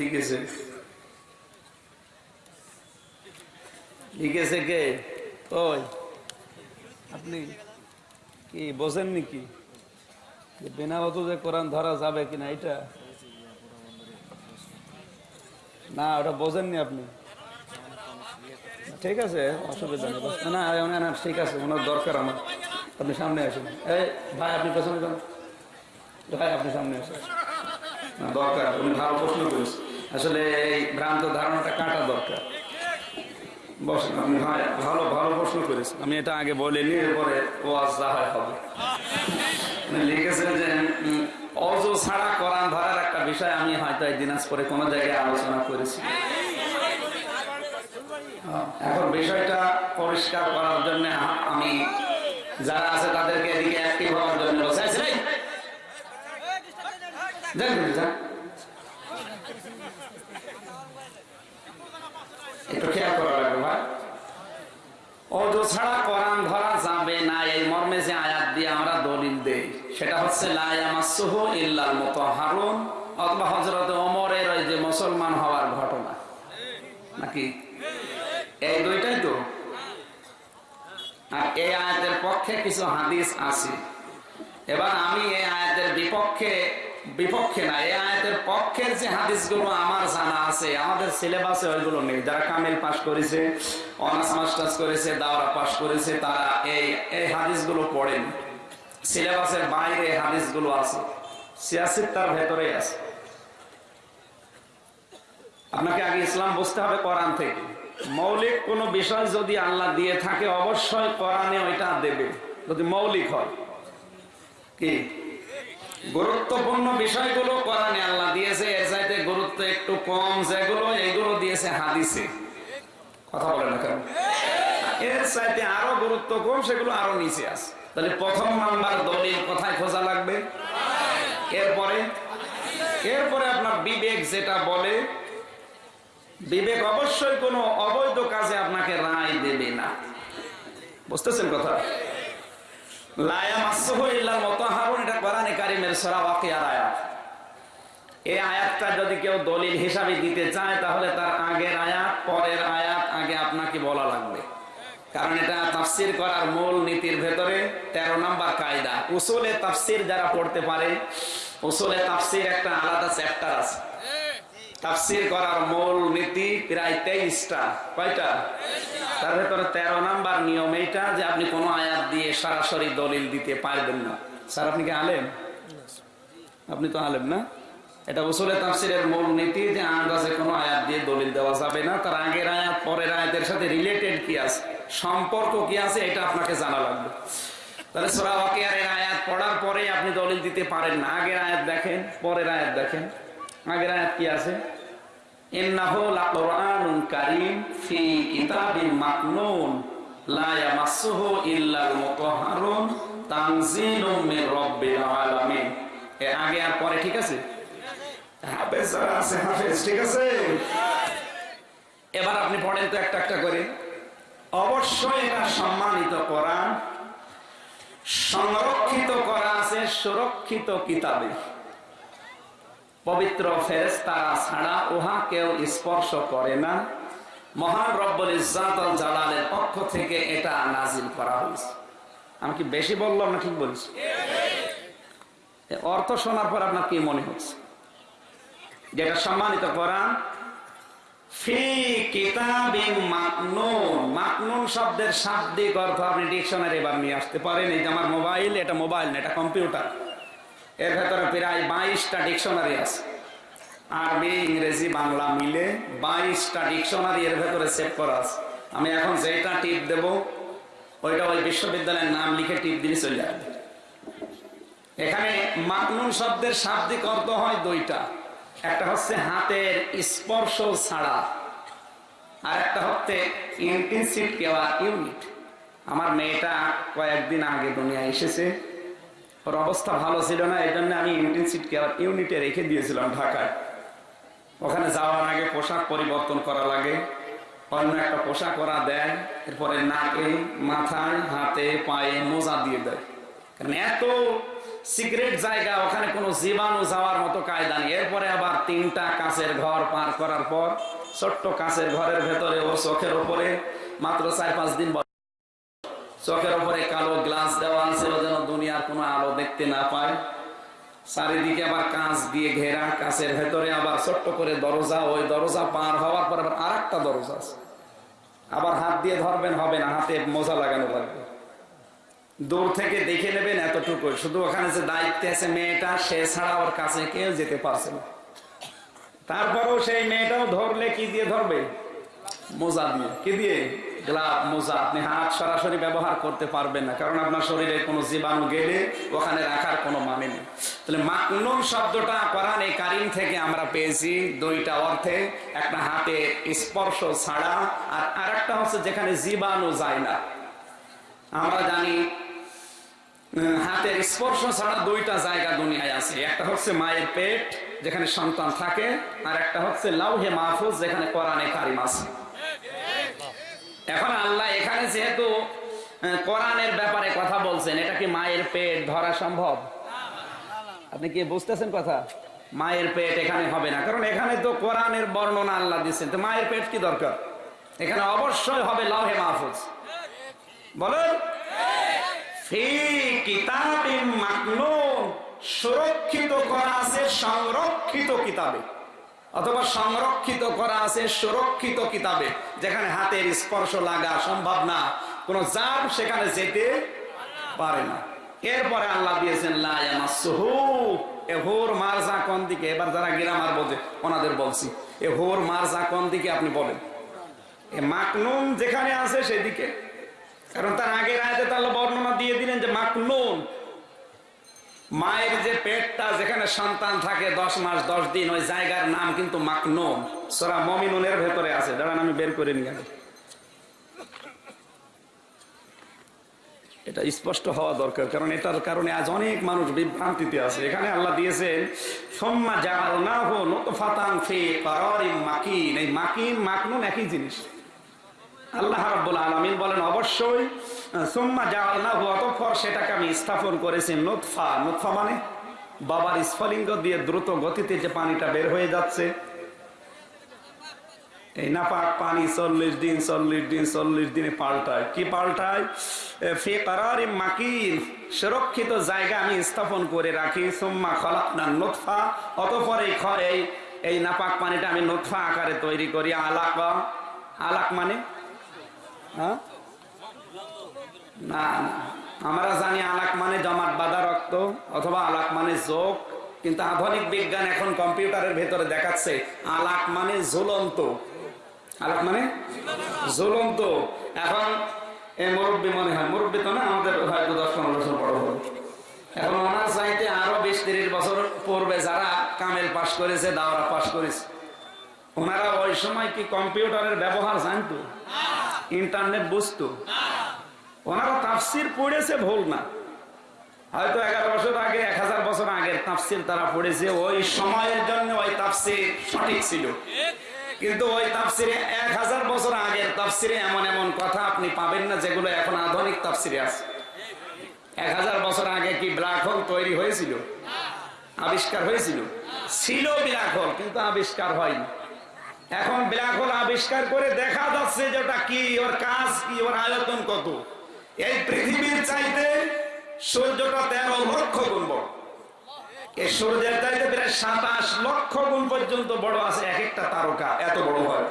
লিখেছে। কে? ওই আপনি কি বোঝেন নাকি? যে কোরআন ধরা যাবে কিনা এটা? না ওটা বোঝেননি আপনি। ঠিক আছে অসুবিধা নেই। না না, না ঠিক আছে ওনার দরকার আমার। আপনি সামনে আসুন। এই ভাই আপনি পেছনে যান। ভাই আপনি সামনে আসুন। দরকার উনি ভালো প্রশ্ন করেছেন। আসলে এই ভ্রান্ত ধারণাটা কাটা দরকার। আপনি ভালো ভালো প্রশ্ন করেছেন। আমি এটা আগে বলিনি এরপরে ওয়াজ হবে। লিখেছেন যে অজু ছাড়া কোরআন ধরার একটা বিষয় আমি হয়তো এই দিনাজপুরে কোনো জায়গায় আলোচনা করেছি। এখন বিষয়টা পরিষ্কার করার জন্য আমি যারা আছে তাদেরকে এদিকে অ্যাক্টিভ হওয়ার জন্য ছেলে, যান, যান, যান। একটু খেয়াল করা ভাই। অজু ছাড়া কোরআন ধরা যাবে না এই মর্মে যে আয়াত দিয়ে আমরা দলিল দেই। সেটা হচ্ছে লায়ামাসুহু ইল্লাল মুতাহহারুন অথবা হযরত ওমরের ওই যে মুসলমান হওয়ার ঘটনা। নাকি? এই দুইটাই তো। আর এই আয়াতের পক্ষে কিছু হাদিস আছে। এবার আমি এই আয়াতের বিপক্ষে বিপক্ষে না, এই আয়াতের পক্ষের যে হাদিসগুলো আমার জানা আছে, আমাদের সিলেবাসে ওইগুলো নেই। যারা কামিল পাশ করেছে অনার্স মাস্টার্স করেছে, দাওরা পাশ করেছে, তারা এই এই হাদিসগুলো পড়েন। সিলেবাসের বাইরে হাদিসগুলো আছে। সিয়াসির তার ভেতরেই আছে। আপনাকে আগে ইসলাম বুঝতে হবে কোরআন থেকে। মৌলিক কোন বিষয় যদি আল্লাহ দিয়ে থাকে, অবশ্যই কোরআনে ওইটা দেবে। যদি মৌলিক হয়। কি? গুরুত্বপূর্ণ বিষয়গুলো কোরআনে আল্লাহ দিয়েছে। এর চাইতে গুরুত্ব একটু কম যেগুলো, এগুলো দিয়েছে হাদিসে। কথা বলে না কেন? এর চাইতে আরও গুরুত্ব কম সেগুলো আরও নিচে আছে। তাহলে প্রথম নাম্বার দলিল কোথায় খোঁজা লাগবে? এরপরে এরপরে আপনার বিবেক যেটা বলে, বিবেক অবশ্যই কোনো অবৈধ কাজে আপনাকে রায় দেবে না। বুঝতেছেন কথা? এই আয়াতটা যদি কেউ দলিল হিসাবে দিতে চায়, তাহলে তার আগের আয়াত, পরের আয়াত আগে আপনাকে বলা লাগবে। কারণ এটা তাফসির করার মূল নীতির ভেতরে ১৩ নাম্বার কায়দা। উসুলে তাফসির যারা পড়তে পারে উসুলে তাফসির একটা আলাদা চ্যাপ্টার আছে। তাফসির করার মূল নীতি প্রায় তেইশটা। কয়টা? তার ভেতরে তেরো নাম্বার নিয়ম এইটা যে আপনি কোনো আয়াত দিয়ে সরাসরি দলিল দিতে পারবেন না। স্যার, আপনি কি আলেম? আপনি তো আলেম না? এটা উসুলে তাফসিরের মূল নীতি যে আন্দাজে কোনো আয়াত দিয়ে দলিল দেওয়া যাবে না। তার আগের আয়াত, পরের আয়াতের সাথে রিলেটেড কি আছে? সম্পর্ক কি আছে? এটা আপনাকে জানা লাগবে। তাহলে সোরা ওয়াকিয়ারের আয়াত পড়ার পরে আপনি দলিল দিতে পারেন না। আগের আয়াত দেখেন, পরের আয়াত দেখেন। আগের আয়াত কি আছে? ঠিক আছে? এবার আপনি পড়েন তো একটা একটা করে। অবশ্যই এটা সম্মানিত করা সংরক্ষিত করা আছে সুরক্ষিত কিতাবে। পবিত্র ফেরেস তারা ছাড়া উহা কেউ স্পর্শ করে না। মহান রব্বুল ইজ্জাত আল জালালের পক্ষ থেকে এটা নাজিল করা হয়েছে। আমি কি বেশি বললাম না ঠিক বলছি? অর্থ শোনার পর আপনার কি মনে হচ্ছে? যেটা সম্মানিত কোরআন, ফি কিতাবিন মাকনুন। মাকনুন শব্দের শাব্দিক অর্থ আপনি ডিকশনারি এবার নিয়ে আসতে পারেন। এই যে আমার মোবাইল, এটা মোবাইল না, এটা কম্পিউটার। এর ভেতরে প্রায় বাইশটা ডিকশনারি আছে। আরবি ইংরেজি, বাংলা মিলে বাইশটা ডিকশনারি এর ভেতরে সেভ করা আছে। আমি এখন যেটা টিপ দেব, ওইটা ওই বিশ্ববিদ্যালয়ের নাম লিখে টিপ দিলে চলে আসবে এখানে মাকনুন শব্দের শাব্দিক অর্থ হয় দুইটা। একটা হচ্ছে হাতের স্পর্শ ছাড়া আর একটা হচ্ছে ইন্টেন্সিভ কেয়ার ইউনিট। আমার মেয়েটা কয়েকদিন আগে দুনিয়া এসেছে। ওর অবস্থা ভালো ছিল না, এই জন্য আমি কেয়ার ইউনিটে রেখে দিয়েছিলাম ঢাকায়। ওখানে যাওয়ার আগে পোশাক পরিবর্তন করা লাগে। অন্য একটা পোশাক ওরা দেয়, এরপরে নাকে, মাথায়, হাতে, পায়ে মোজা দিয়ে দেয়। কারণ এত সিক্রেট জায়গা, ওখানে কোনো জীবাণু যাওয়ার মতো কায়দা নেই। এরপরে আবার তিনটা কাঁচের ঘর পার করার পর, ছোট্ট কাঁচের ঘরের ভেতরে ও চোখের ওপরে মাত্র চার পাঁচ দিন। চোখের উপরে কালো গ্লাস দেওয়া ও যেন দুনিয়ার কোনো আলো দেখতে না পায়। চারিদিকে আবার কাঁচ দিয়ে ঘেরা, কাঁচের ভেতরে আবার ছোট্ট করে দরজা, ওই দরজা পার হওয়ার পর আবার আর একটা দরজা আছে। আবার হাত দিয়ে ধরবেন, হবে না, হাতে মোজা লাগানো লাগবে। দূর থেকে দেখে নেবেন এতটুকু শুধু ওখানে যে দায়িত্বে আছে মেয়েটা, সে ছাড়া ওর কাছে কেউ যেতে পারছে না। তারপরেও সেই মেয়েটাও ধরলে কি দিয়ে ধরবে? মোজা দিয়ে। কি দিয়ে? গ্লাভ, মোজা, আপনি হাত সরাসরি ব্যবহার করতে পারবেন না, কারণ আপনার শরীরে কোনো জীবাণু গেলে ওখানে রাখার কোনো মানে নেই। তাহলে মাকনুন শব্দটা কোরআন এই কারিম থেকে আমরা পেয়েছি, দুইটা অর্থে, একটা হাতে স্পর্শ ছাড়া, আর আরেকটা হচ্ছে যেখানে জীবাণু যায় না। আমরা জানি হাতের স্পর্শ ছাড়া দুইটা জায়গা দুনিয়ায় আছে, একটা হচ্ছে মায়ের পেট, যেখানে সন্তান থাকে, আর একটা হচ্ছে লাউহে মাহফুজ, যেখানে কোরআনে কারিম আছে। এখন আল্লাহ এখানে যেহেতু কোরআনের ব্যাপারে কথা বলছেন, এটা কি মায়ের পেট ধরা সম্ভব? আপনি কি বুঝতেছেন কথা? মায়ের পেট এখানে হবে না, কারণ এখানে তো কোরআনের বর্ণনা আল্লাহ দিচ্ছেন তো মায়ের পেট কি দরকার? এখানে অবশ্যই হবে লাউহে মাহফুজ। বলেন? সুরক্ষিত করা আছে, সংরক্ষিত কিতাবে। অথবা সংরক্ষিত করা আছে সুরক্ষিত কিতাবে, যেখানে হাতের স্পর্শ লাগা সম্ভব না। কোন জাম সেখানে যেতে পারে না। এরপরে আল্লাহ দিয়েছেন হোর কোন দিকে? এবার যারা গ্রামার বোঝে ওনাদের বলছি। এ হোর মারজা কোন দিকে আপনি বলেন? এ মাকনুন যেখানে আছে সেদিকে। কারণ তার আগের আয়তে তাহলে বর্ণনা দিয়ে দিলেন যে মাকনুন। মায়ের যে পেটটা যেখানে সন্তান থাকে, দশ মাস, দশ দিন, ওই জায়গার নাম কিন্তু মাকনুন সোরা মমিনুনের ভেতরে আছে। দাঁড়ান, আমি বের করে নিয়ে এটা স্পষ্ট হওয়া দরকার, কারণ এটার কারণে আজ অনেক মানুষ বিভ্রান্তিতে আছে। এখানে আল্লাহ দিয়েছেন, সোম্মা জাআলনাহু নুতফাতান ফি কারারিম মাকিন। এই মাকিন মাকনুন একই জিনিস। আল্লাহ রাব্বুল আলামিন বলেন, অবশ্যই সুম্মা জাআলনাহু অতঃপর সেটাকে আমি স্থাপন করেছি নুতফা। নুতফা মানে বাবার স্ফলিঙ্গ দিয়ে দ্রুত গতিতে যে পানিটা বের হয়ে যাচ্ছে। এই নাপাক পানি চল্লিশ দিন চল্লিশ দিন, চল্লিশ দিনে পাল্টায়। কি পাল্টায়? সুরক্ষিত জায়গা আমি স্থাপন করে রাখি। সুম্মা খলাকনা নুতফা, অতঃপর এই এই এই নাপাক পানিটা আমি নুতফা আকারে তৈরি করি। আলাক আলাক মানে? হ্যাঁ? না না। আমরা জানি আলাক মানে জমাট বাঁধা রক্ত অথবা আলাক মানে যোগ, কিন্তু আধুনিক বিজ্ঞান এখন কম্পিউটারের ভেতরে দেখাচ্ছে আলাক মানে ঝুলন্ত। আলাক মানে? ঝুলন্ত। এখন এই মুরব্বী মনে হয়, মুরব্বী তো না, আমাদের হয়তো দশ পনেরো বছর বড় হবে এখন ওনার চাইতে আরও বিশ তিরিশ বছর পূর্বে যারা কামেল পাশ করেছে, দাওরা পাশ করেছে, ওনারা ওই সময় কি কম্পিউটারের ব্যবহার জানতো? ইন্টারনেট বুঝতো? ওনারা তাফসির পড়েছে ভুল না। হয়তো এগারো বছর আগে, এক হাজার বছর আগের তাফসির তারা পড়েছে, ওই সময়ের জন্য ওই তাফসির সঠিক ছিল। কিন্তু ওই তাফসিরে এক হাজার বছর আগের তাফসিরে এমন এমন কথা আপনি পাবেন না, যেগুলো এখন আধুনিক তাফসিরে আছে। এক হাজার বছর আগে কি ব্ল্যাক হোল তৈরি হয়েছিল? আবিষ্কার হয়েছিল? ছিল ব্ল্যাক হোল, কিন্তু আবিষ্কার হয়নি। এখন ব্ল্যাক হোল আবিষ্কার করে দেখা যাচ্ছে যে ওটা কি, ওর কাজ কি, ওর আয়তন কত। এই পৃথিবীর চাইতে সূর্যটা তেরো লক্ষ গুণ বড়। এই সূর্যের চাইতে প্রায় সাতাশ লক্ষ গুণ পর্যন্ত বড় আছে এক একটা তারকা, এত বড় হয়।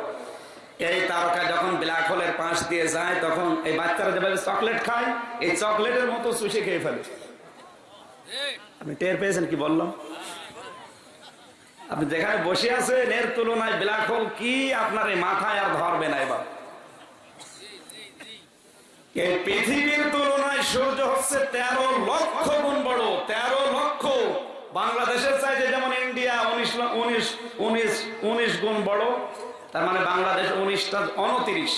এই তারকা যখন ব্ল্যাক হোলের পাশ দিয়ে যায়, তখন এই বাচ্চারা যেভাবে চকলেট খায়, এই চকলেটের মতো চুষে খেয়ে ফেলে। আপনি টের পেয়েছেন কি বললাম? আপনি যেখানে বসে আছেন, এর তুলনায় ব্ল্যাক হোল কি আপনার এই মাথায় আর ধরবে না এবার? এই পৃথিবীর তুলনায় সূর্য হচ্ছে তেরো লক্ষ গুণ বড়, তেরো লক্ষ। বাংলাদেশের চাইতে যেমন ইন্ডিয়া উনিশ উনিশ উনিশ উনিশ গুণ বড়, তার মানে বাংলাদেশ উনিশটা উনত্রিশ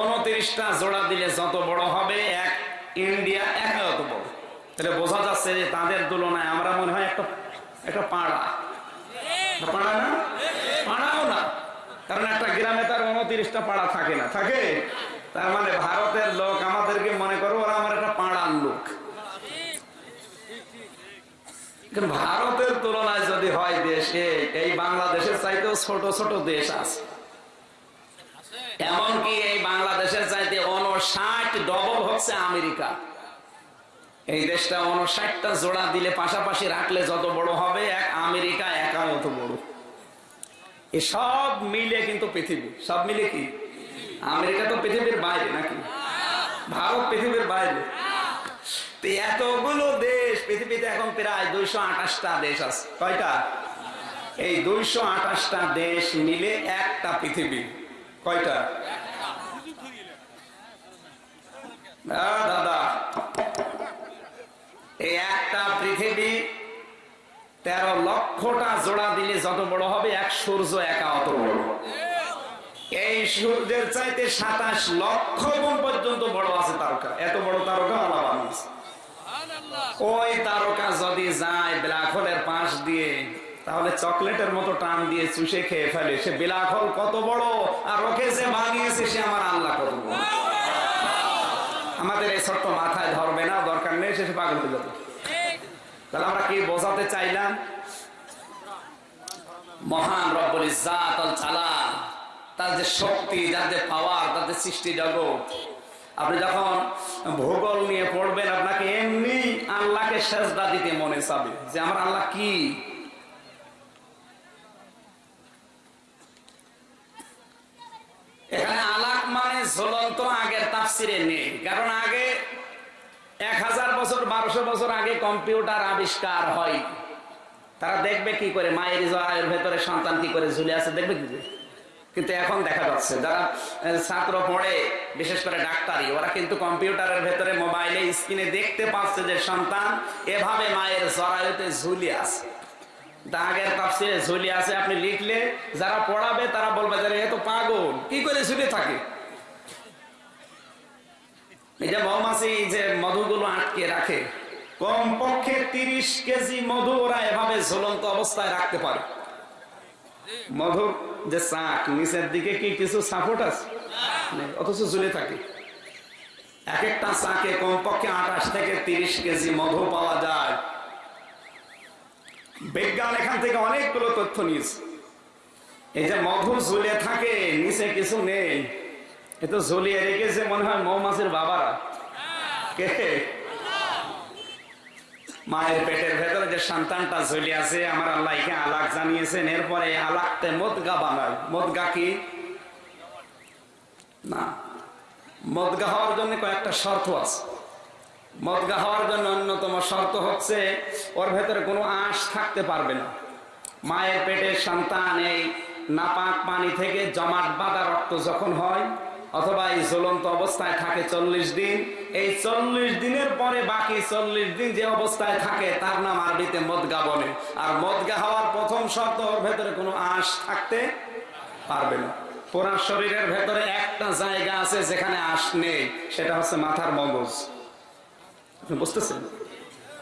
উনত্রিশটা জোড়া দিলে যত বড় হবে, এক ইন্ডিয়া এক অত বড়। তাহলে বোঝা যাচ্ছে যে তাদের তুলনায় আমরা মনে হয় একটা একটা পাড়া। পাড়া না? পাড়াও না। কারণ একটা গ্রামে তার উনত্রিশটা পাড়া থাকে না। থাকে? তার মানে ভারতের লোক আমাদেরকে মনে করো ওরা আমার একটা পাড়ার লোক। ভারতের তুলনায় যদি হয় দেশে, এই বাংলাদেশের চাইতেও ছোট ছোট দেশ আছে। এমনকি এই বাংলাদেশের চাইতে অনষাট ডবল হচ্ছে আমেরিকা। এই দেশটা অনষাটটা জোড়া দিলে পাশাপাশি রাখলে যত বড় হবে, এক আমেরিকা একা মতো বড়। এ সব মিলে কিন্তু পৃথিবী। সব মিলে কি? আমেরিকা তো পৃথিবীর বাইরে নাকি? ভারত পৃথিবীর বাইরে। এতগুলো দেশ, পৃথিবীতে এখন প্রায় দুইশো আঠাশটা দেশ আছে। কয়টা? এই দুইশো আঠাশটা দেশ মিলে একটা পৃথিবী। কয়টা? দাদা এই একটা পৃথিবী তেরো লক্ষটা জোড়া দিলে যত বড় হবে, এক সূর্য একা অত বড় এই সূর্যের চাইতে সাতাশ লক্ষ গুণ পর্যন্ত বড় আছে তারকা। এত বড় তারকা আল্লাহ বানিয়েছে। ওই তারকা যদি যায় ব্ল্যাক হোলের পাশ দিয়ে, তাহলে চকলেটের মতো টান দিয়ে চুষে খেয়ে ফেলে। সে ব্ল্যাক হোল কত বড়, আর ওকে যে বানিয়েছে সে আমার আল্লাহ কত বড়। আমাদের এই ছোট্ট মাথায় ধরবে না, দরকার নেই, সে পাগল হয়ে যাবে। তাহলে আমরা কি বোঝাতে চাইলাম? মহান রব্বুল ইজ্জাত আল জালাল তার যে শক্তি, যার যে পাওয়ার তার যে সৃষ্টি জগৎ। আপনি যখন ভূগোল নিয়ে পড়বেন, আপনাকে এমনি আল্লাহকে সেজদা দিতে মনে চাবে যে আমার আল্লাহ কি? এখানে আলাক মানে ঝুলন্ত আগের তাফসিরে নেই। কারণ আগে এক হাজার বছর, বারোশো বছর আগে কম্পিউটার আবিষ্কার হয়। তারা দেখবে কি করে? মায়ের জয়ের ভেতরে সন্তান কি করে ঝুলে আছে, দেখবে কি করে? কিন্তু এখন দেখা যাচ্ছে যারা ছাত্র পড়ে, বিশেষ করে ডাক্তারি, ওরা কিন্তু কম্পিউটারের ভেতরে মোবাইলে স্ক্রিনে দেখতে পাচ্ছে যে সন্তান এভাবে মায়ের জরায়ুতে ঝুলে আছে। দাগের তাফসিরে ঝুলে আছে, আপনি লিখলে যারা পড়াবে তারা বলবে যে এ তো পাগল, কি করে ঝুলে থাকে? এই যে মৌমাছি যে মধুগুলো আটকে রাখে, কমপক্ষে তিরিশ কেজি মধু ওরা এভাবে ঝুলন্ত অবস্থায় রাখতে পারে। মধুর যে চাক, নিচের দিকে কি কিছু সাপোর্ট আছে? অথচ ঝুলে থাকে। এক একটা চাকে কমপক্ষে আঠাশ থেকে তিরিশ কেজি মধু পাওয়া যায়। বিজ্ঞান এখান থেকে অনেকগুলো তথ্য নিয়েছে। এই যে মধু ঝুলে থাকে, নিচে কিছু নেই। এ তো ঝুলিয়ে রেখেছে মনে হয় মৌমাছির বাবারা। কে? মায়ের পেটের ভেতরে যে সন্তানটা ঝুলে আছে, আমার আল্লাহ একে আলাক জানিয়েছেন। এরপরে আলাকতে মদগা বানায়। মদগা কি? না। মদগা হওয়ার জন্য কয়েকটা শর্ত আছে। মদগা হওয়ার জন্য অন্যতম শর্ত হচ্ছে, ওর ভেতরে কোনো আঁশ থাকতে পারবে না। মায়ের পেটের সন্তান এই নাপাক পানি থেকে জমাট বাঁধা রক্ত যখন হয় অথবা এই জ্বলন্ত অবস্থায় থাকে চল্লিশ দিন। এই চল্লিশ দিনের পরে বাকি চল্লিশ দিন যে অবস্থায় থাকে, তার নাম আরবিতে মদগা বলে। আর মদগা হওয়ার প্রথম শর্ত, ওর ভেতরে কোনো আঁশ থাকতে পারবে না। পুরা শরীরের ভেতরে একটা জায়গা আছে যেখানে আঁশ নেই, সেটা হচ্ছে মাথার মগজ। বুঝতেছেন?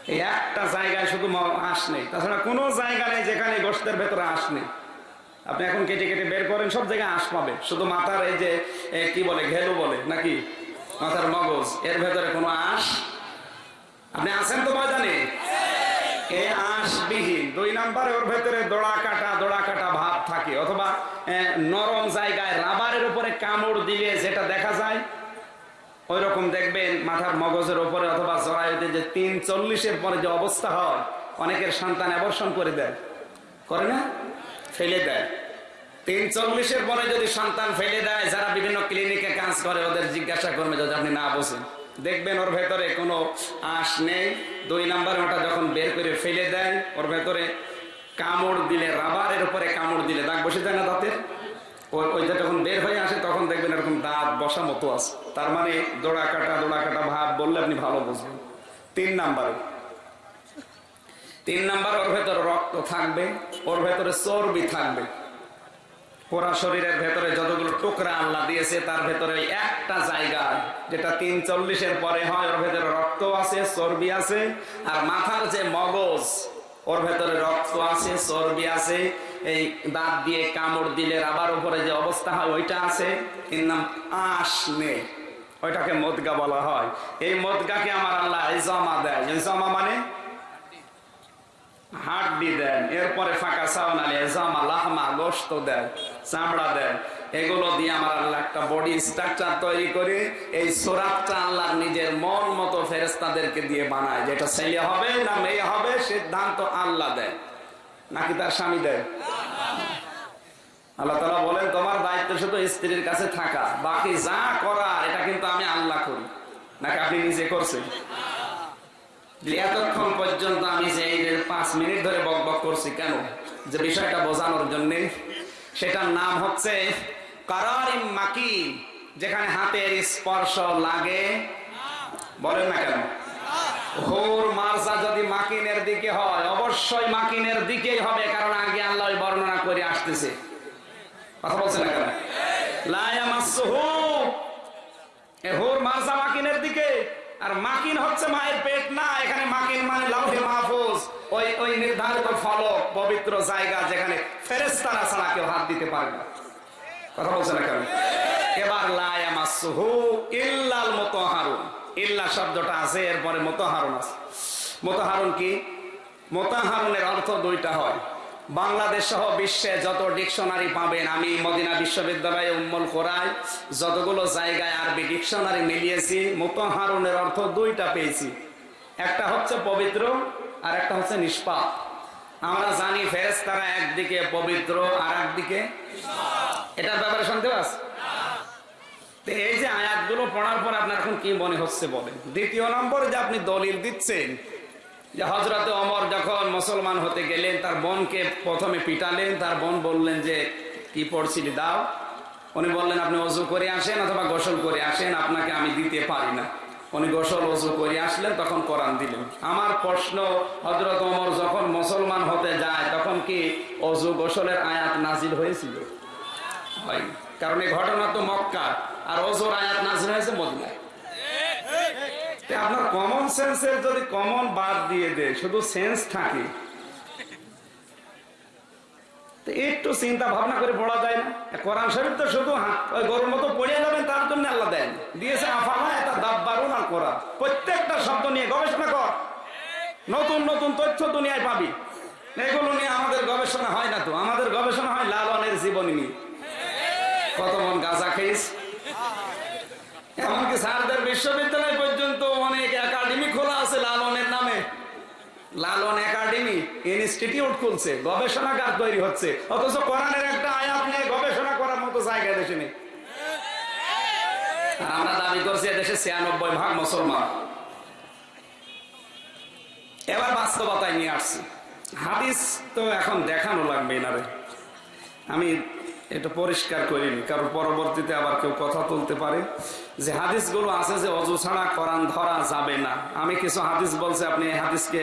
এই একটা জায়গায় শুধু আঁশ নেই। তাছাড়া কোনো জায়গা নেই যেখানে গোষ্ঠের ভেতরে আঁশ নেই। আপনি এখন কেটে কেটে বের করেন, সব জায়গায় আঁশ পাবে শুধু মাথার এই যে কি বলে ঘেলু বলে, নাকি? মাথার মগজ, এর ভেতরে কোনো আঁশ? আপনি আছেন তো ময়দানে? দুই নম্বরে ওর ভেতরে কাটা থাকে। অথবা নরম জায়গায় রাবারের উপরে কামড় দেখা যায় দেখবেন মাথার মগজের উপরে অথবা জরায়ুতে যে তিন চল্লিশের পরে যে অবস্থা হয়, অনেকের সন্তান অ্যাবর্ষণ করে দেয়। করে না? ফেলে দেয়। তিন চল্লিশের পরে যদি সন্তান ফেলে দেয়, যারা বিভিন্ন ক্লিনিকে কাজ করে, ওদের জিজ্ঞাসা করবে যদি আপনি না বোঝেন। দেখবেন ওর ভেতরে কোনো আঁশ নেই। দুই নাম্বার ওটা যখন বের করে ফেলে দেয়, ওর ভেতরে কামড় দিলে, রাবারের উপরে কামড় দিলে, দাগ বসে যায় না দাঁতের? ওই ওইটা যখন বের হয়ে আসে, তখন দেখবেন এরকম দাঁত বসা মতো আছে। তার মানে দোড়া কাটা দোড়া কাটা ভাব বললে আপনি ভালো বুঝবেন। তিন নাম্বারে তিন নাম্বার, ওর ভেতরে রক্ত থাকবে, ওর ভেতরে চর্বি থাকবে। পুরা শরীরের ভেতরে যতগুলো টুকরা আল্লাহ দিয়েছে, তার ভেতরে একটা জায়গা যেটা তিন চল্লিশের পরে হয়, ওর ভেতরে রক্ত আছে, চর্বি আছে, আর মাথার যে মগজ, ওর ভেতরে রক্ত আছে, চর্বি আছে, এই দাঁত দিয়ে কামড় দিলে আবার উপরে যে অবস্থা হয়, ওইটা আছে। এর নাম আঁশ নে ওইটাকে মদগা বলা হয়। এই মদগাকে আমার আল্লাহ জমা দেয়। জমা মানে হাড্ডি দেন, এরপরে ফাঁকা চাউন আলী জামা, লাহমা গোস্ত দেন, চামড়া দেন। এগুলো দিয়ে আমার আল্লাহ একটা বডি স্ট্রাকচার তৈরি করে এই সোরাতটা আল্লাহ নিজের মন মতো ফেরেস্তাদেরকে দিয়ে বানায়। যেটা ছেলে হবে না মেয়ে হবে, সিদ্ধান্ত আল্লাহ দেয়। নাকি তার স্বামী দেয়? আল্লাহ তালা বলেন, তোমার দায়িত্ব শুধু স্ত্রীর কাছে থাকা, বাকি যা করা এটা কিন্তু আমি আল্লাহ করি। নাকি আপনি নিজে করছেন? এতক্ষণ পর্যন্ত আমি যে পাঁচ মিনিট ধরে বক বক করছি কেন? যে বিষয়টা বোঝানোর জন্য। সেটার নাম হচ্ছে মাকি যেখানে হাতের স্পর্শ লাগে। বলেন না কেন? হোর মার্জা যদি মাকিনের দিকে হয়, অবশ্যই মাকিনের দিকেই হবে, কারণ আগে আল্লাহ বর্ণনা করে আসতেছে। কথা বলছেন না কেন এ হোর মার্জা মাকিনের দিকে আর মাকিন হচ্ছে মায়ের পেট, না, এখানে মাকিন মানে লাউহে মাহফুজ। ওই ওই নির্ধারিত ফলক, পবিত্র জায়গা যেখানে ফেরেশতারা ছাড়া কেউ হাত দিতে পারবে না। কথা বলছে না কেন? এবার লায়ামাসসুহু ইল্লাল মুতাহারুন। ইল্লা শব্দটা আছে, এরপরে মুতাহারুন আছে। মুতাহারুন কি? মুতাহারুনের অর্থ দুইটা হয়। বাংলাদেশ সহ বিশ্বে যত ডিকশনারি পাবেন, আমি মদিনা বিশ্ববিদ্যালয়ে উম্মল কোরআয় যতগুলো জায়গায় আরবি ডিকশনারি মিলিয়েছি মুতাহারুনের অর্থ দুইটা পেয়েছি। একটা হচ্ছে পবিত্র, আর একটা হচ্ছে নিষ্পাপ। আমরা জানি ফেরেশতারা একদিকে পবিত্র আর একদিকে এটার ব্যাপারে শুনতে পাস এই যে আয়াতগুলো পড়ার পর আপনার এখন কি মনে হচ্ছে বলেন? দ্বিতীয় নম্বর যে আপনি দলিল দিচ্ছেন যে হজরতে অমর যখন মুসলমান হতে গেলেন, তার বোনকে প্রথমে পিটালেন, তার বোন বললেন যে, কি পড়ছিলি? দাও। উনি বললেন, আপনি অজু করে আসেন অথবা গোসল করে আসেন, আপনাকে আমি দিতে পারি না। উনি গোসল অজু করে আসলেন, তখন কোরআন দিলেন। আমার প্রশ্ন হজরত অমর যখন মুসলমান হতে যায়, তখন কি অজু গোসলের আয়াত নাজিল হয়েছিল? হয় কারণ এই ঘটনা তো মক্কা আর অজুর আয়াত নাজিল হয়েছে মদিনায়। আপনার কমন সেন্সের যদি কমন বাদ দিয়ে দেয়, শুধু সেন্স থাকে একটু চিন্তা ভাবনা করে পড়া যায় না। কোরআন শরীফ তো শুধু গরুর মতো পড়িয়ে যাবেন, তার জন্য আল্লাহ দেন। দিয়েছে, আফালা এটা দাব্বারুন আর কোরআন। প্রত্যেকটা শব্দ নিয়ে গবেষণা কর। নতুন নতুন তথ্য দুনিয়ায় পাবি। এগুলো নিয়ে আমাদের গবেষণা হয় না তো। আমাদের গবেষণা হয় লালনের জীবনী নিয়ে। কত মন গাঁজা খেয়েছ। এমনকি স্যারদের বিশ্ববিদ্যালয় পর্যন্ত অনেক একাডেমি খোলা আছে লালনের নামে লালন একাডেমি, ইনস্টিটিউট খুলছে গবেষণাগার তৈরি হচ্ছে। অথচ কোরআনের একটা আয়াত নিয়ে গবেষণা করার মতো জায়গা দেশে নেই। আমরা দাবি করছি দেশে ছিয়ানব্বই ভাগ মুসলমান। এবার বাস্তবতায় নিয়ে আসছি। হাদিস তো এখন দেখানো লাগবে না রে। আমি এটা পরিষ্কার করিনি কারণ পরবর্তীতে আবার কেউ কথা তুলতে পারে। যে হাদিসগুলো আছে যে অজু ছাড়া কোরআন ধরা যাবে না। আমি কিছু হাদিস বলছি, আপনি এই হাদিসকে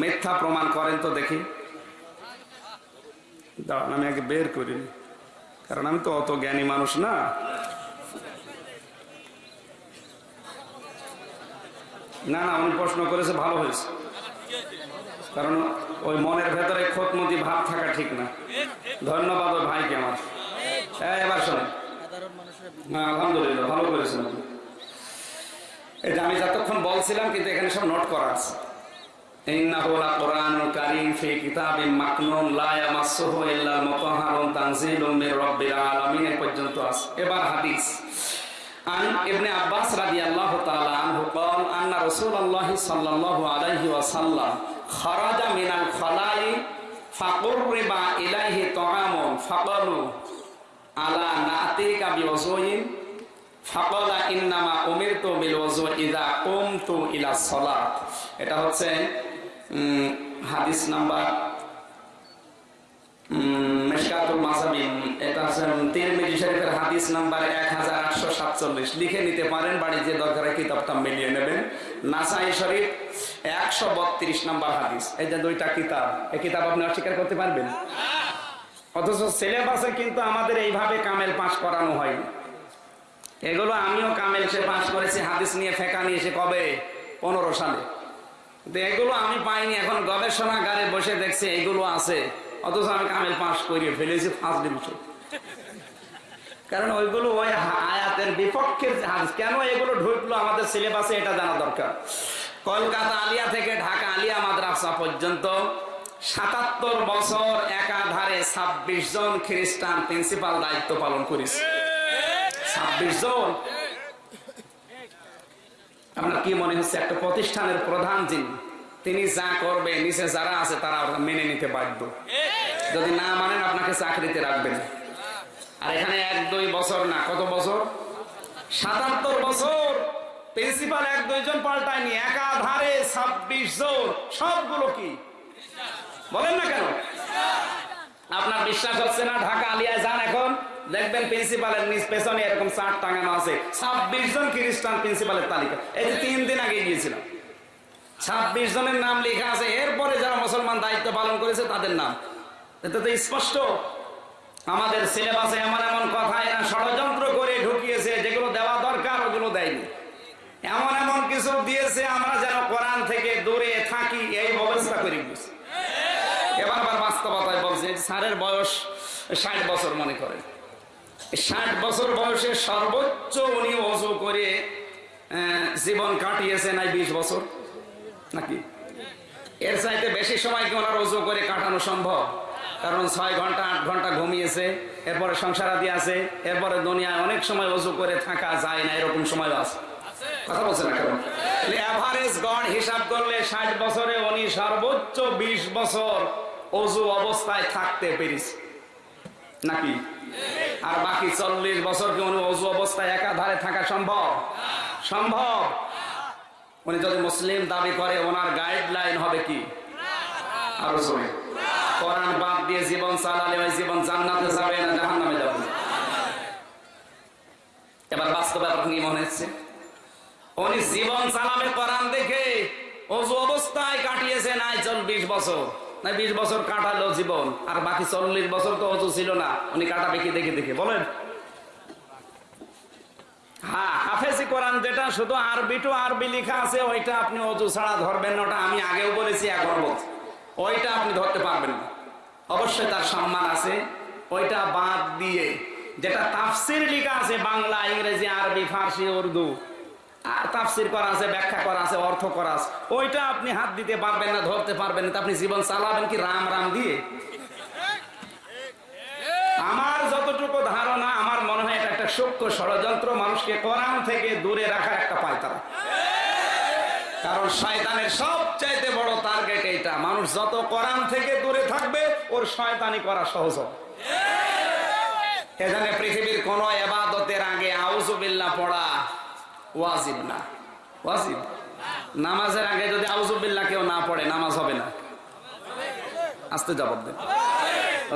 মিথ্যা প্রমাণ করেন তো দেখি। দাঁড়ান, আমি আগে বের করিনি কারণ আমি তো অত জ্ঞানী মানুষ না। না না, উনি প্রশ্ন করেছে, ভালো হয়েছে। কারণ ওই মনের ভেতরে খোতমতি ভাব থাকা ঠিক না। ধন্যবাদ ওই ভাইকে আমার। হ্যাঁ এবার শোনেন হ্যাঁ আলহামদুলিল্লাহ ভালো করেছেন আপনি এটা আমি যতক্ষণ বলছিলাম কিন্তু এখানে সব নোট করা আছে إنه لقرآن كريم في كتاب مكنون لا يمسه إلا المطهر تنزيل من رب العالمين এ পর্যন্ত আছে এবার হাদিস عن ابن عباس رضي الله تعالى عنه قال أن رسول الله صلى الله عليه وسلم خرج من الخلاء فقرب إليه طعام فقالوا আলা নাতিকা বিওয়াজুইন উমিরতু ইযা কুমতু ইলা এটা হচ্ছে হাদিস নাম্বার মেশকাতুল মাসাবিন এটা হচ্ছে তিরমিজি শরীফের হাদিস নাম্বার 1847 লিখে নিতে পারেন বাড়ি যে দরকার কিতাবটা মিলিয়ে নেবেন। নাসাই শরীফ 132 নাম্বার হাদিস। এই যে দুইটা কিতাব, এই কিতাব আপনি অস্বীকার করতে পারবেন? না অথচ সিলেবাসে কিন্তু আমাদের এইভাবে কামেল পাশ করানো হয়নি এগুলো আমিও কামেল সে পাশ করেছি, হাদিস নিয়ে ফেঁকা নিয়ে এসে কবে? পনেরো সালে। এগুলো আমি পাইনি, এখন গবেষণাগারে বসে দেখছি এগুলো আছে। অথচ আমি কামেল পাশ করিয়ে ফেলেছি ফার্স্ট ডিভিশন কারণ ওইগুলো ওই আয়াতের বিপক্ষের হাদিস, কেন এগুলো ঢুকলো আমাদের সিলেবাসে এটা জানা দরকার। কলকাতা আলিয়া থেকে ঢাকা আলিয়া মাদ্রাসা পর্যন্ত সাতাত্তর বছর একাধারে ছাব্বিশ জন খ্রিস্টান প্রিন্সিপাল দায়িত্ব পালন করেছে। ছাব্বিশ জন। আপনার কি মনে হচ্ছে, একটা প্রতিষ্ঠানের প্রধান যিনি, তিনি যা করবে, নিচে যারা আছে তারা মেনে নিতে বাধ্য? যদি না মানেন, আপনাকে চাকরিতে রাখবেন। আর এখানে এক দুই বছর না, কত বছর? সাতাত্তর বছর। প্রিন্সিপাল এক দুইজন পাল্টায়নি, একাধারে ছাব্বিশ জন। সবগুলো কি? বলেন না কেন? আপনার বিশ্বাস হচ্ছে না, ঢাকা আলিয়ায় যান এখন। দেখবেন প্রিন্সিপালের নিজ পেছনে এরকম চার টাঙানো আছে। ছাব্বিশ জন খ্রিস্টান প্রিন্সিপালের তালিকা। এই যে তিন দিন আগে গিয়েছিলাম। ছাব্বিশ জনের নাম লেখা আছে। এরপরে যারা মুসলমান দায়িত্ব পালন করেছে, তাদের নাম। এটা তো স্পষ্ট। আমাদের সিলেবাসে এমন এমন কথা, এরা ষড়যন্ত্র করে ঢুকিয়েছে, যেগুলো দেওয়া দরকার, ওগুলো দেয়নি। এমন এমন কিছু দিয়েছে, আমরা যেন কোরআন থেকে দূরে থাকি, এই ব্যবস্থা করে দিয়েছি এবার আবার বাস্তবতায় বলছে যে স্যারের বয়স ষাট বছর মনে করেন ষাট বছর বয়সে সর্বোচ্চ উনি অজু করে জীবন কাটিয়েছে নাই বিশ বছর। নাকি? এর চাইতে বেশি সময় কি ওনার অজু করে কাটানো সম্ভব? কারণ ছয় ঘণ্টা, আট ঘণ্টা ঘুমিয়েছে, এরপরে সংসারাদি আছে, এরপরে দুনিয়ায় অনেক সময় অজু করে থাকা যায় না, এরকম সময় আছে। কথা বলছে না কারণ এভারেজ গড় হিসাব করলে ষাট বছরে উনি সর্বোচ্চ বিশ বছর অজু অবস্থায় থাকতে পেরেছে। নাকি? আর বাকি চল্লিশ বছর কি উনি অজু অবস্থায় একাধারে থাকা সম্ভব? সম্ভব। উনি যদি মুসলিম দাবি করে, ওনার গাইডলাইন হবে কি? আরও জোরে। কোরআন বাদ দিয়ে জীবন চালালে ওই জীবন জান্নাতে যাবে না জাহান্নামে যাবে এবার বাস্তব কি মনে হচ্ছে? উনি জীবন চালাবে কোরআন দেখে, অজু অবস্থায় কাটিয়েছে নাই চল্লিশ বছর। না, বিশ বছর কাটালো জীবন, আর বাকি চল্লিশ বছর তো অজু ছিল না। উনি কাটাবে কি দেখে দেখে, বলেন। হ্যাঁ হাফেজি কোরআন যেটা, শুধু আরবি টু আরবি লেখা আছে, ওইটা আপনি অজু ছাড়া ধরবেন না, ওটা আমি আগেও বলেছি এখন বলছি ওইটা আপনি ধরতে পারবেন না। অবশ্যই তার সম্মান আছে। ওইটা বাদ দিয়ে, যেটা তাফসির লেখা আছে, বাংলা, ইংরেজি, আরবি, ফার্সি, উর্দু তাফসির করা আছে, ব্যাখ্যা করা আছে, অর্থ করা আছে। ওইটা আপনি হাত দিতে পারবেন না, ধরতে পারবেন না আপনি জীবন চালাবেন কি রাম রাম দিয়ে? আমার যতটুকু ধারণা, আমার মনে হয় এটা একটা সূক্ষ্ম ষড়যন্ত্র, মানুষকে কোরআন থেকে দূরে রাখার একটা পায়তারা। কারণ শয়তানের সবচাইতে বড় টার্গেট এইটা, মানুষ যত কোরআন থেকে দূরে থাকবে, ওর শয়তানি করা সহজ এখানে পৃথিবীর কোন এবাদতের আগে আউজুবিল্লাহ পড়া ওয়াজিব না। ওয়াজিব। নামাজের আগে যদি আউজুবিল্লাহ কেউ না পড়ে, নামাজ হবে না। আস্তে জবাব দেন।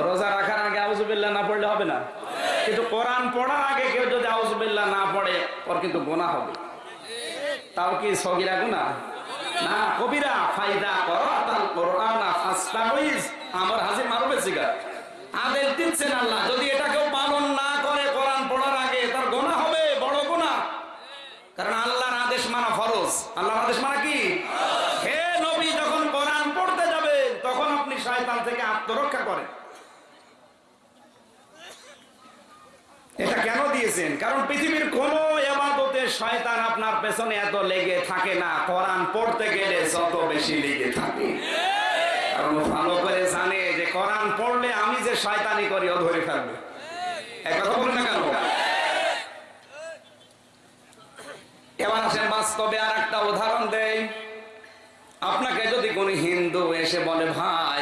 রোজা রাখার আগে আউজুবিল্লাহ না পড়লে হবে না? কিন্তু কোরআন পড়ার আগে কেউ যদি আউজুবিল্লাহ না পড়ে, ওর কিন্তু গোনা হবে। তাও কি সগিরা গুনা না, কবিরা। ফায়দা কোরআনা আমার হাজি মারবে সিগা আদেশ দিচ্ছেন আল্লাহ। যদি এটা কেউ পালন না করে কোরআন পড়ার আগে তার গোনা হবে বড় গোনা কারণ আল্লাহর আদেশ মানা ফরজ আল্লাহর আদেশ মানা কি? হে নবী, যখন কোরআন পড়তে যাবে, তখন আপনি শয়তান থেকে আত্মরক্ষা করেন। এটা কেন দিয়েছেন? কারণ পৃথিবীর কোন এবাদতে শয়তান আপনার পেছনে এত লেগে থাকে না। কোরআন পড়তে গেলে যত বেশি লেগে থাকে। কারণ ভালো করে জানে যে কোরআন পড়লে আমি যে শয়তানি করি, ও ধরে ফেলবে। কথা বলুন না কেন? এবার আসেন বাস্তবে আর একটা উদাহরণ দেই। আপনাকে যদি কোন হিন্দু এসে বলে, ভাই,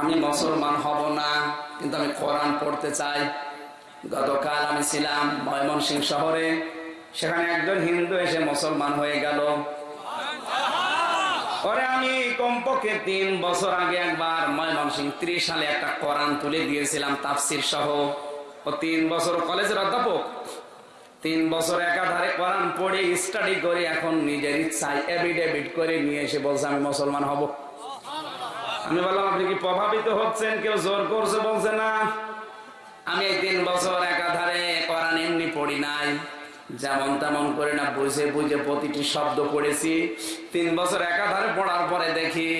আমি মুসলমান হব না, কিন্তু আমি কোরআন পড়তে চাই। গতকাল আমি ছিলাম ময়মনসিং শহরে। সেখানে একজন হিন্দু এসে মুসলমান হয়ে গেল। পরে আমি কমপক্ষে তিন বছর আগে একবার ময়মনসিং ত্রিশ সালে একটা কোরআন তুলে দিয়েছিলাম, তাফসির সহ। ও তিন বছর কলেজের অধ্যাপক। তিন বছর একাধারে কোরআন পড়ে স্টাডি করে, এখন নিজের ইচ্ছায় এভিডেভিট করে নিয়ে এসে বলছে, আমি মুসলমান হব। আমি বললাম, আপনি কি প্রভাবিত হচ্ছেন? কেউ জোর করছে বলছে না। আমি এই তিন বছর একাধারে কোরআন এমনি পড়ি নাই। যেমন তেমন করে না, বুঝে বুঝে প্রতিটি শব্দ পড়েছি। তিন বছর একাধারে পড়ার পরে দেখি,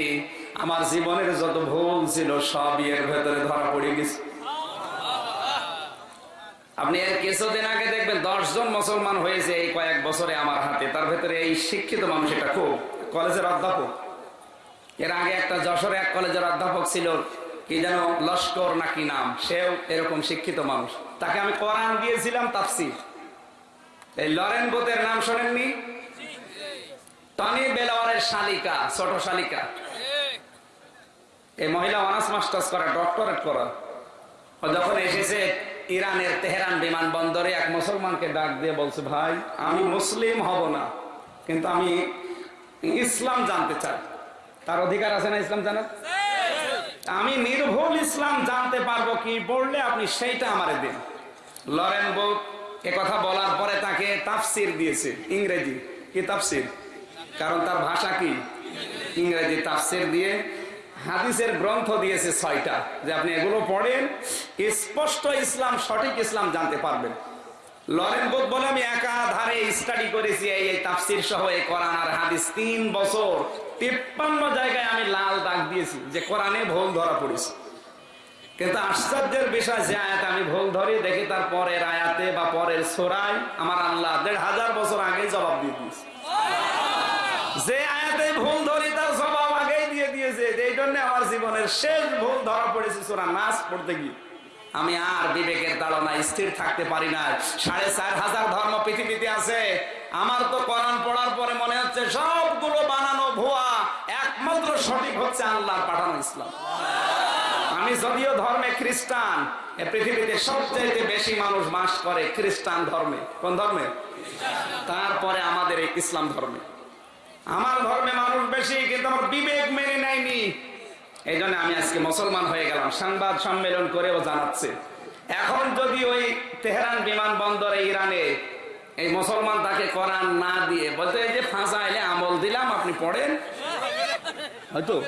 আমার জীবনের যত ভুল ছিল সব এর ভেতরে ধরা পড়ে গেছে। আপনি এর কিছুদিন আগে দেখবেন দশজন মুসলমান হয়েছে এই কয়েক বছরে আমার হাতে। তার ভেতরে এই শিক্ষিত মানুষ এটা খুব। কলেজের অধ্যাপক। এর আগে একটা যশোরে এক কলেজের অধ্যাপক ছিল, কি যেন লস্কর নাকি নাম, সেও এরকম শিক্ষিত মানুষ। তাকে আমি কোরআন দিয়েছিলাম তাফসির। এই লরেন বোতের নাম শোনেননি? টনি বেলাওয়ারের শালিকা, ছোট শালিকা। এই মহিলা অনার্স মাস্টার্স করা, ডক্টরেট করা। যখন এসেছে ইরানের তেহরান বিমানবন্দরে এক মুসলমানকে ডাক দিয়ে বলছে, ভাই, আমি মুসলিম হব না, কিন্তু আমি ইসলাম জানতে চাই। তার অধিকার আছে না ইসলাম জানার? আমি নির্ভুল ইসলাম জানতে পারব কি বললে আপনি সেইটা আমার দিন। লরেন বুক কথা বলার পরে তাকে তাফসির দিয়েছে, ইংরেজি। কি তাফসির? কারণ তার ভাষা কি? ইংরেজি তাফসির দিয়ে হাদিসের গ্রন্থ দিয়েছে ছয়টা, যে আপনি এগুলো পড়েন, স্পষ্ট ইসলাম, সঠিক ইসলাম জানতে পারবেন। লরেন বোধ বলে, আমি একাধারে স্টাডি করেছি এই তাফসির সহ, এই কোরআন আর হাদিস তিন বছর। তিপ্পান্ন জায়গায় আমি লাল দাগ দিয়েছি, যে কোরআনে ভুল ধরা পড়েছি। কিন্তু আশ্চর্যের বিষয়, যে আয়াত আমি ভুল ধরি, দেখি তার পরের আয়াতে বা পরের সোরায় আমার আল্লাহ দেড় হাজার বছর আগে জবাব দিয়ে দিয়েছে যে আয়াতে ভুল ধরি তার জবাব আগেই দিয়ে দিয়েছে এই জন্য আমার জীবনের শেষ ভুল ধরা পড়েছে সোরা নাচ পড়তে গিয়ে। আমি আর বিবেকের তাড়না স্থির থাকতে পারি না। সাড়ে চার হাজার ধর্ম পৃথিবীতে আছে। আমার তো কোরআন পড়ার পরে মনে হচ্ছে সবগুলো বানানো ভুয়া। একমাত্র সঠিক হচ্ছে আল্লাহর পাঠানো ইসলাম। আমি যদিও ধর্মে খ্রিস্টান পৃথিবীতে সবচেয়ে বেশি মানুষ বাস করে খ্রিস্টান ধর্মে। কোন ধর্মে? তারপরে আমাদের এই ইসলাম ধর্মে। আমার ধর্মে মানুষ বেশি, কিন্তু আমার বিবেক মেনে নেয়নি। এই জন্য আমি আজকে মুসলমান হয়ে গেলাম। সংবাদ সম্মেলন করেও জানাচ্ছে। এখন যদি ওই তেহরান বিমানবন্দরে ইরানে এই মুসলমান তাকে কোরআন না দিয়ে, বলতে যে ফাঁসা এলে আমল দিলাম, আপনি পড়েন। হয়তো।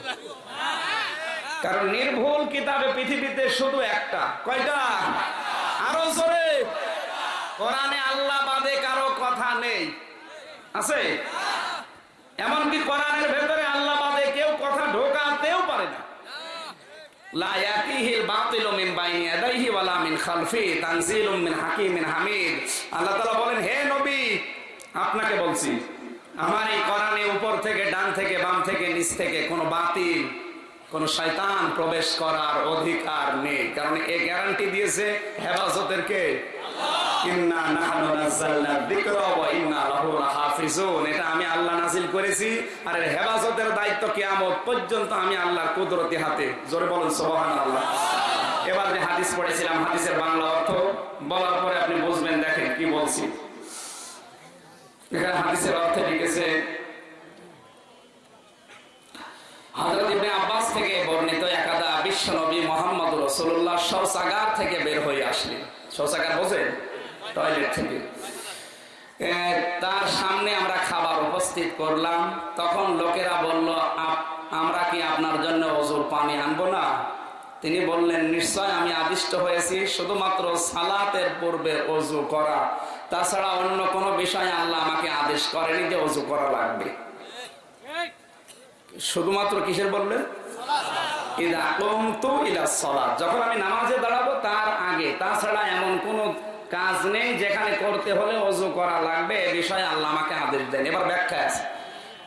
কারণ নির্ভুল কিতাবে পৃথিবীতে শুধু একটা। কয়টা? আরও জোরে। কোরআনে আল্লাহ বাদে কারও কথা নেই। আছে? এমনকি কোরআনের ভেতরে আল্লাহ বাদে কেউ কথা ঢোকাতেও পারে না। আপনাকে বলছি, আমার এই উপর থেকে, ডান থেকে, বাম থেকে, নিচ থেকে কোনো বাতিল প্রবেশ করার অধিকার নেই। কারণ এ গ্যারান্টি দিয়েছে হেফাজতের কে? ইন্না নাহনু নাযালনা যিকরা ওয়া ইন্না লাহু লাহাফিজুন। এটা আমি আল্লাহ নাযিল করেছি। আর এর হেফাজতের দায়িত্ব কিয়ামত পর্যন্ত আমি আল্লাহর কুদরতি হাতে। জোরে বলুন, সুবহানাল্লাহ। এবার যে হাদিস পড়েছিলাম, হাদিসের বাংলা অর্থ বলার পরে আপনি বুঝবেন, দেখেন কি বলছি। এখানে হাদিসের অর্থে লিখেছে, হযরত ইবনে আব্বাস থেকে বর্ণিত একাদা বিশ্ব নবী মোহাম্মদ রাসূলুল্লাহ শৌচাগার থেকে বের হয়ে আসলেন। শৌচাগার বোঝেন? টয়লেট থেকে। তার সামনে আমরা খাবার উপস্থিত করলাম। তখন লোকেরা বলল আমরা কি আপনার জন্য অজুর পানি আনব না? তিনি বললেন, নিশ্চয় আমি আদিষ্ট হয়েছি, শুধুমাত্র সালাতের পূর্বে অজু করা। তাছাড়া অন্য কোনো বিষয়ে আল্লাহ আমাকে আদেশ করেনি যে অজু করা লাগবে। শুধুমাত্র কিসের বললেন? যখন আমি নামাজে দাঁড়াবো তার আগে, তাছাড়া এমন কোন কাজ নেই, যেখানে করতে হলে অজু করা লাগবে, এ বিষয়ে আল্লাহ আমাকে আদেশ দেন। এবার ব্যাখ্যা আছে।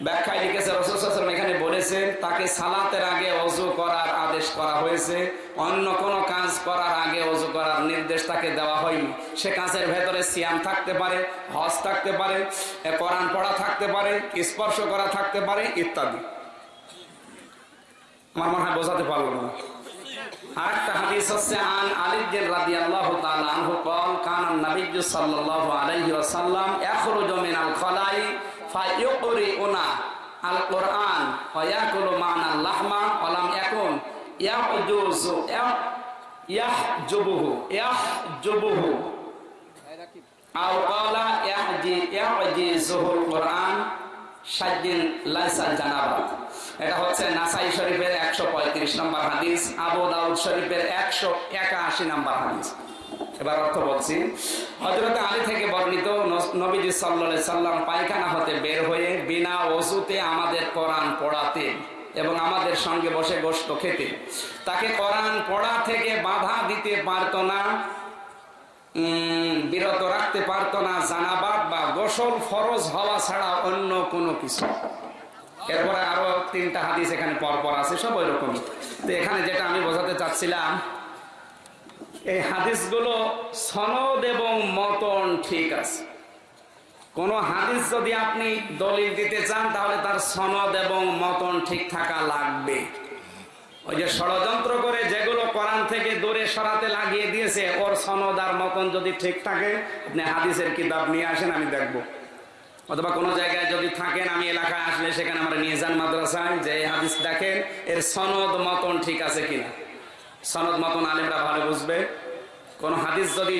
ব্যাখ্যায় লিখেছে, রসুল এখানে বলেছেন, তাকে সালাতের আগে অজু করার আদেশ করা হয়েছে, অন্য কোনো কাজ করার আগে অজু করার নির্দেশ তাকে দেওয়া হয়নি। সে কাজের ভেতরে সিয়াম থাকতে পারে, হজ থাকতে পারে কোরআন পড়া থাকতে পারে, স্পর্শ করা থাকতে পারে, ইত্যাদি। আমার মনে হয় বোঝাতে পারল না। আরেকটা হাদিস হচ্ছে আন আলী বিন রাদিয়াল্লাহু তাআলা আনহু قال كان النبي صلى الله عليه وسلم يخرج من الخلاء فيقرئنا القرآن ويأكل معنا اللحم ولم يكن يحجز يحجبه يحجبه أو قال يحجي يحجزه القرآن সাজ্জিন লাইসা জানাবাত এটা হচ্ছে নাসাই শরীফের একশো পঁয়ত্রিশ নম্বর হাদিস, আবু দাউদ শরীফের একশো একাশি নম্বর হাদিস। এবার অর্থ বলছি হজরত আলী থেকে বর্ণিত নবীজি সাল্লা সাল্লাম পায়খানা হতে বের হয়ে বিনা ওষুতে আমাদের কোরআন পড়াতে এবং আমাদের সঙ্গে বসে গোস্ত খেতে। তাকে কোরআন পড়া থেকে বাধা দিতে পারতো না। বিরত রাখতে পারতো না, জানাবাদ বা গোসল ফরজ হওয়া ছাড়া অন্য কোনো কিছু। এরপরে আরও তিনটা হাদিস এখানে পর পর আছে, সব ওই রকম তো এখানে যেটা আমি বোঝাতে চাচ্ছিলাম, এই হাদিসগুলো সনদ এবং মতন ঠিক আছে। কোন হাদিস যদি আপনি দলিল দিতে চান, তাহলে তার সনদ এবং মতন ঠিক থাকা লাগবে। ওই যে ষড়যন্ত্র করে যেগুলো কোরআন থেকে দূরে সরাতে লাগিয়ে দিয়েছে, ওর সনদ আর মতন যদি ঠিক থাকে, আপনি হাদিসের কিতাব নিয়ে আসেন, আমি দেখব। অথবা কোনো জায়গায় যদি থাকেন, আমি এলাকায় আসলে সেখানে আমরা নিয়ে যান মাদ্রাসায় যে হাদিস দেখেন, এর সনদ মতন ঠিক আছে কিনা? সনদ মতন আলেমরা ভালো বুঝবে। কোন হাদিস যদি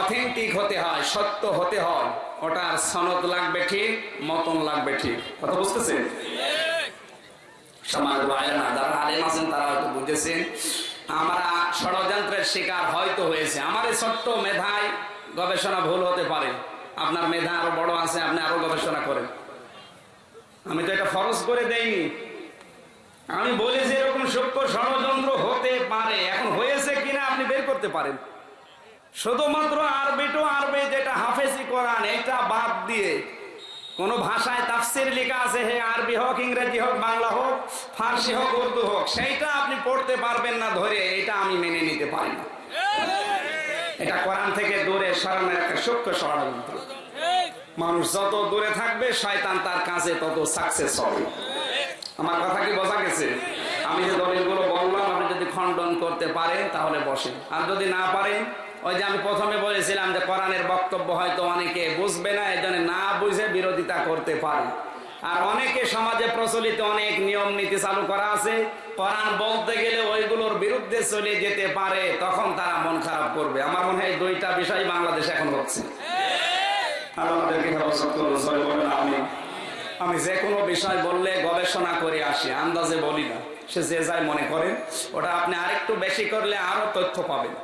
অথেন্টিক হতে হয়, সত্য হতে হয়, ওটার সনদ লাগবে ঠিক, মতন লাগবে ঠিক। কথা বুঝতেছেন? সমাজ ভাইরা যারা আলেম আছেন তারা হয়তো বুঝেছেন। আমরা ষড়যন্ত্রের শিকার হয়তো হয়েছে। আমার এই ছোট্ট মেধায় গবেষণা ভুল হতে পারে। আপনার মেধা আরও বড় আছে, আপনি আরও গবেষণা করেন। আমি তো এটা ফরজ করে দেইনি। আমি বলি যে এরকম সূক্ষ্ম ষড়যন্ত্র হতে পারে। এখন হয়েছে কিনা আপনি বের করতে পারেন। শুধুমাত্র আরবি টু আরবি যেটা হাফেজি কোরআন এটা বাদ দিয়ে কোন ভাষায় তাফসির লেখা আছে, হে আরবি হোক, ইংরেজি হোক, বাংলা হোক, ফার্সি হোক, উর্দু হোক, সেইটা আপনি পড়তে পারবেন না ধরে, এটা আমি মেনে নিতে পারি না। এটা কোরআন থেকে দূরে সরানোর একটা সূক্ষ্ম ষড়যন্ত্র। মানুষ যত দূরে থাকবে, শয়তান তার কাছে তত সাকসেস হবে। আমার কথা কি বোঝা গেছে? আমি যে দলিলগুলো বললাম, আপনি যদি খণ্ডন করতে পারেন, তাহলে বসেন। আর যদি না পারেন ওই যে আমি প্রথমে বলেছিলাম যে কোরআনের বক্তব্য হয়তো অনেকে বুঝবে না এই জন্য না বুঝে বিরোধিতা করতে পারে। আর অনেকে সমাজে প্রচলিত অনেক নিয়ম নীতি চালু করা আছে, কোরআন বলতে গেলে ওইগুলোর বিরুদ্ধে চলে যেতে পারে, তখন তারা মন খারাপ করবে। আমার মনে হয় দুইটা বিষয় বাংলাদেশে এখন হচ্ছে। আমি যে কোনো বিষয় বললে গবেষণা করে আসি, আন্দাজে বলি না। সে যে যাই মনে করেন ওটা আপনি আরেকটু বেশি করলে আরও তথ্য পাবেন।